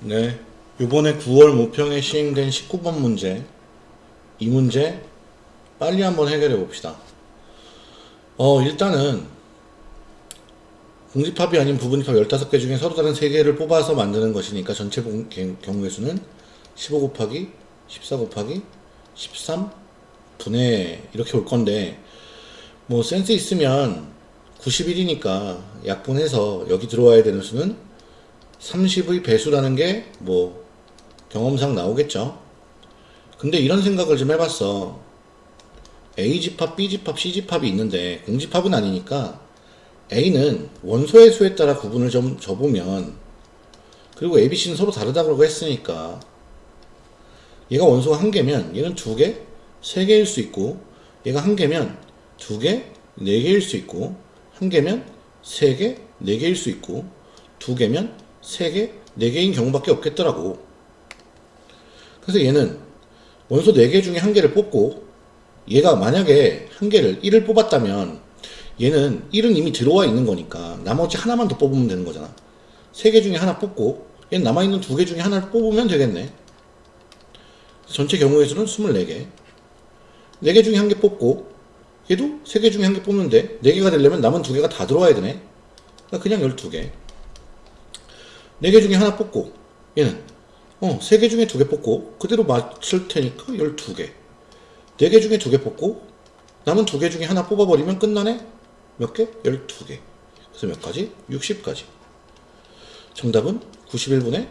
네. 요번에 9월 모평에 시행된 19번 문제. 이 문제 빨리 한번 해결해 봅시다. 어, 일단은 공집합이 아닌 부분집합 15개 중에 서로 다른 3개를 뽑아서 만드는 것이니까 전체 경우의 수는 15 곱하기 14 곱하기 13 분의 이렇게 올 건데 뭐 센스 있으면 91이니까 약분해서 여기 들어와야 되는 수는 30의 배수라는 게 뭐 경험상 나오겠죠. 근데 이런 생각을 좀 해봤어. A집합, B집합, C집합이 있는데 공집합은 아니니까 A는 원소의 수에 따라 구분을 좀 줘보면 그리고 A, B, C는 서로 다르다고 했으니까 얘가 원소가 한 개면 얘는 두 개, 세 개일 수 있고 얘가 한 개면 두 개, 네 개일 수 있고 한 개면 세 개, 네 개일 수 있고 두 개면 세 개, 네 개인 경우밖에 없겠더라고. 그래서 얘는 원소 네개 중에 한 개를 뽑고 얘가 만약에 한 개를 1을 뽑았다면 얘는 1은 이미 들어와 있는 거니까 나머지 하나만 더 뽑으면 되는 거잖아. 세개 중에 하나 뽑고 얘는 남아있는 두개 중에 하나를 뽑으면 되겠네. 전체 경우의 수는 24개. 4개 중에 한 개 뽑고 얘도 3개 중에 한 개 뽑는데 4개가 되려면 남은 두 개가 다 들어와야 되네. 그러니까 그냥 12개. 4개 중에 하나 뽑고 얘는 어, 3개 중에 두 개 뽑고 그대로 맞출 테니까 12개. 4개 중에 두 개 뽑고 남은 두 개 중에 하나 뽑아버리면 끝나네? 몇 개? 12개. 그래서 몇 가지? 60가지. 정답은 91분의